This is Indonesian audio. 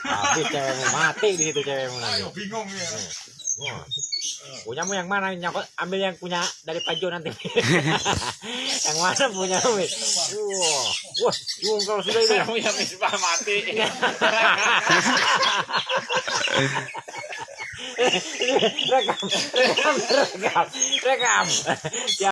Habis cewekmu mati di situ cewekmu nanti. Ayo bingung ya. Wah. Punyamu yang mana? Nyokot ambil yang punya dari Pajo nanti. yang mana punya Wah, wah, wah kalau sudah itu. punya misbah mati. rekam, rekam, rekam, rekam.